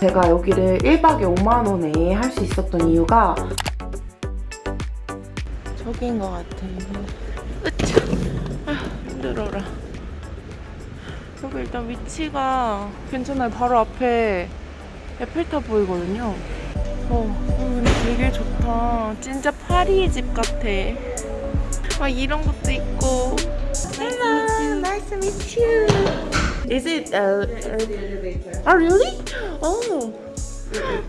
제가 여기를 1박에 5만원에 할 수 있었던 이유가 저기인 것 같아요. 으차! 아, 힘들어라. 여기 일단 위치가 괜찮아요. 바로 앞에 에펠탑 보이거든요. 어, 여기 되게 좋다. 진짜 파리 집 같아. 아, 이런 것도 있고. Hello, nice to meet you. Is it, uh, uh, oh, really? Oh.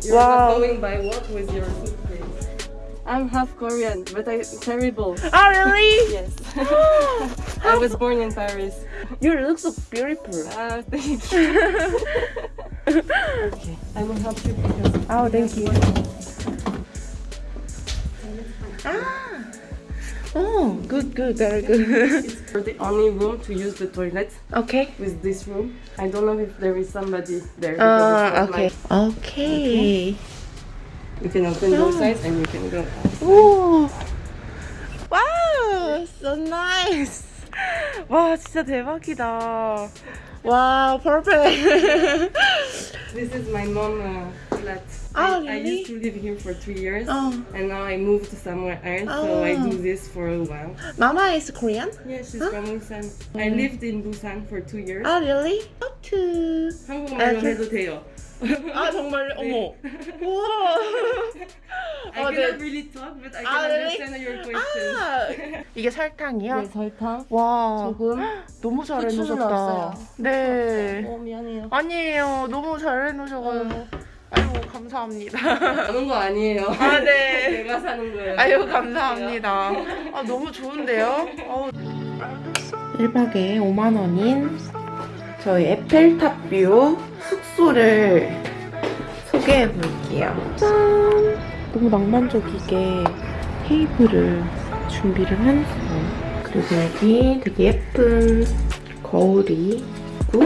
You're Wow. not going by what with your suitcase? I'm half Korean, but I'm terrible. Oh, really? Yes. I was born in Paris. You look so beautiful. Ah, thank you. okay, I will help you because Oh, thank you. Ah. Oh, good, good, very good. you're the only room to use the toilet okay. with this room. I don't know if there is somebody there. because Uh, it's not okay. Okay. my- You can open both sides and you can go out. 오. 와우, so nice. 와, 진짜 대박이다. 와, perfect. This is my mom uh, flat. Oh, I, I really? used to live here for three years. 어, And now I moved somewhere else, so I Oh. do this for a while. Mama is Korean? Yeah, she's Huh? from Busan. I Mm. lived in Busan for two years. Oh, really? How to? 한국말로 아, 저- 해도 돼요. 아, 정말 어머. 우와. I 어, cannot 네. really talk, but I can 아, really? understand your questions. 아, 이게 설탕이요? 네, 설탕, 와, 소금. 너무 잘 해놓으셨다. 네. 어, 미안해요. 아니에요. 너무 잘 해놓으셔가지고. 아이고, 감사합니다. 아는 거 아니에요. 아, 네. 내가 사는 거예요. 아유, 감사합니다. 아, 너무 좋은데요? 1박에 5만 원인 저희 에펠탑 뷰 숙소를 소개해 볼게요. 짠! 너무 낭만적이게 테이블을 준비를 해놨어요. 그리고 여기 되게 예쁜 거울이 있고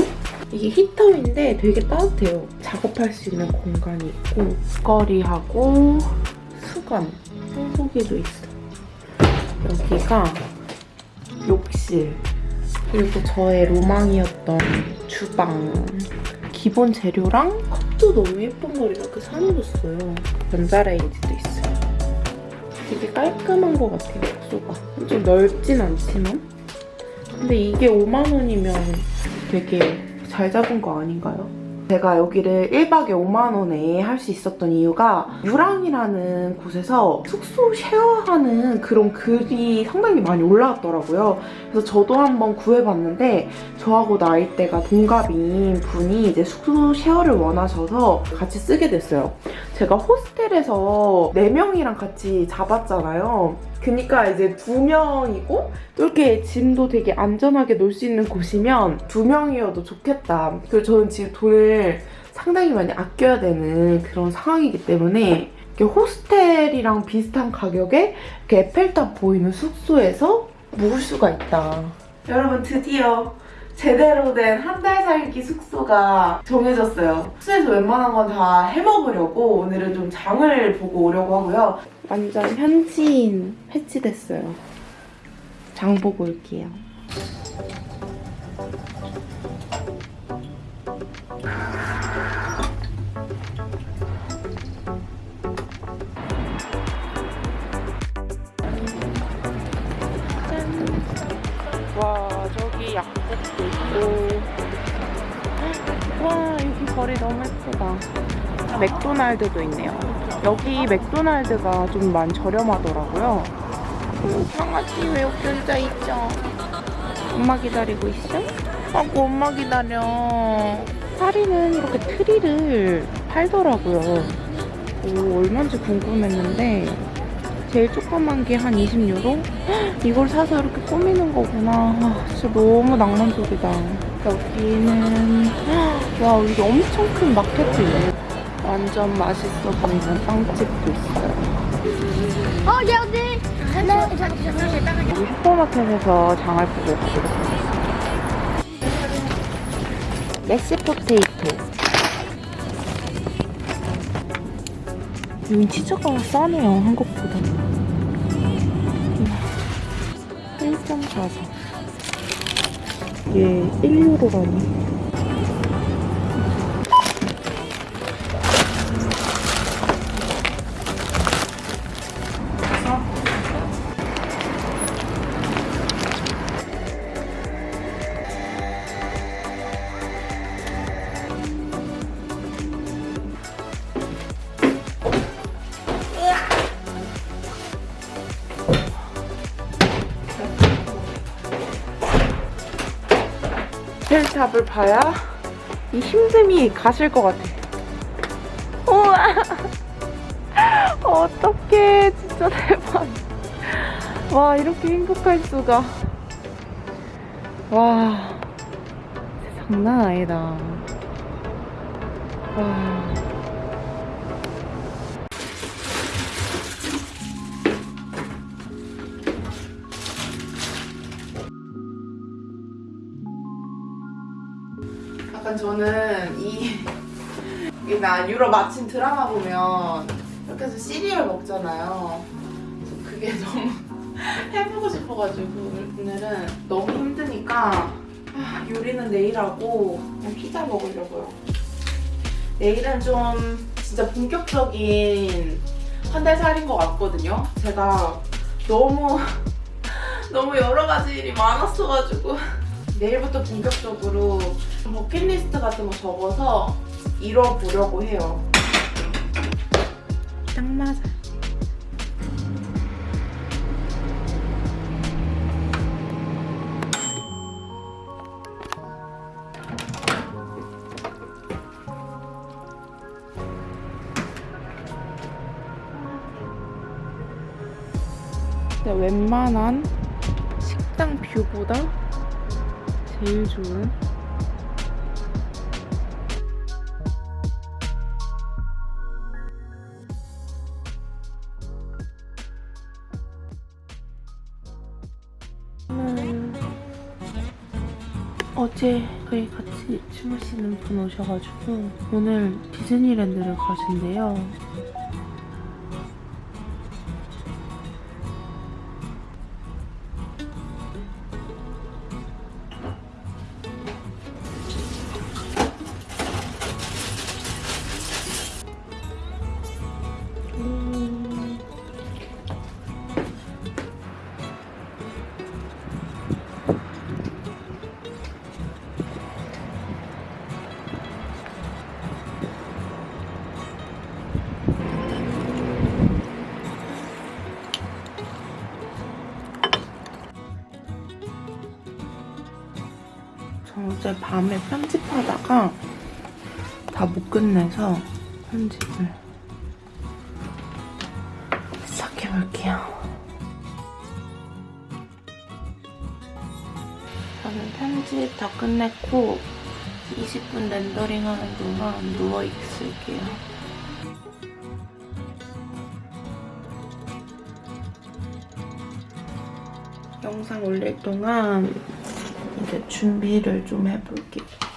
이게 히터인데 되게 따뜻해요. 작업할 수 있는 공간이 있고 걸이하고 수건, 청소기도 있어. 여기가 욕실 그리고 저의 로망이었던 주방 기본 재료랑 컵도 너무 예쁜 걸 이렇게 사놓으셨어요. 전자레인지도 있어요. 되게 깔끔한 것 같아요, 숙소가. 좀 넓진 않지만. 근데 이게 5만 원이면 되게 잘 잡은 거 아닌가요? 제가 여기를 1박에 5만 원에 할 수 있었던 이유가 유랑이라는 곳에서 숙소 쉐어하는 그런 글이 상당히 많이 올라왔더라고요. 그래서 저도 한번 구해봤는데 저하고 나이대가 동갑인 분이 이제 숙소 쉐어를 원하셔서 같이 쓰게 됐어요. 제가 호스텔에서 4명이랑 같이 잡았잖아요. 그니까 이제 두 명이고 또 이렇게 짐도 되게 안전하게 놓을 수 있는 곳이면 두 명이어도 좋겠다. 그리고 저는 지금 돈을 상당히 많이 아껴야 되는 그런 상황이기 때문에 호스텔이랑 비슷한 가격에 이렇게 에펠탑 보이는 숙소에서 묵을 수가 있다. 여러분 드디어 제대로 된 한 달 살기 숙소가 정해졌어요. 숙소에서 웬만한 건 다 해먹으려고 오늘은 좀 장을 보고 오려고 하고요. 완전 현지인 패치됐어요. 장 보고 올게요. 짠. 와 약국도 있고 와 여기 거리 너무 예쁘다. 맥도날드도 있네요. 여기 맥도날드가 좀 많이 저렴하더라고요. 오, 강아지 왜 여기 앉아 있죠? 엄마 기다리고 있어? 아고 엄마 기다려. 파리는 이렇게 트리를 팔더라고요. 오 얼마인지 궁금했는데 제일 조그만 게 한 20유로? 이걸 사서 이렇게 꾸미는 거구나. 아, 진짜 너무 낭만적이다. 여기는 와 여기 엄청 큰 마켓이네. 완전 맛있어 보이는 빵집도 있어요. Non, j'arrive, j'ai pas regardé. 여기 슈퍼마켓에서 장을 보고 가보도록 하겠습니다. 메시 포테이토. 여긴 치즈가 싸네요, 한국보다. 1.44. 얘 1유로라니. 에펠탑을 봐야 이 힘듦이 가실 것 같아. 우와! 어떡해. 진짜 대박. 와, 이렇게 행복할 수가. 와. 장난 아니다. 와. 약간 저는 이, 이나 유럽 아침 드라마 보면 이렇게 해서 시리얼 먹잖아요. 그게 너무 해보고 싶어가지고 오늘은 너무 힘드니까 아, 요리는 내일 하고 피자 먹으려고요. 내일은 좀 진짜 본격적인 한 달 살인 것 같거든요. 제가 너무 너무 여러 가지 일이 많았어가지고 내일부터 본격적으로 버킷리스트 같은 거 적어서 이뤄보려고 해요. 딱 맞아. 웬만한 식당 뷰보다 제일 좋은 음, 어제 저희 같이 주무시는 분 오셔가지고 오늘 디즈니랜드를 가신대요. 어제 밤에 편집하다가 다 못 끝내서 편집을 시작해볼게요. 저는 편집 다 끝냈고 20분 렌더링 하는 동안 누워있을게요. 영상 올릴 동안 이제 준비를 좀 해볼게요.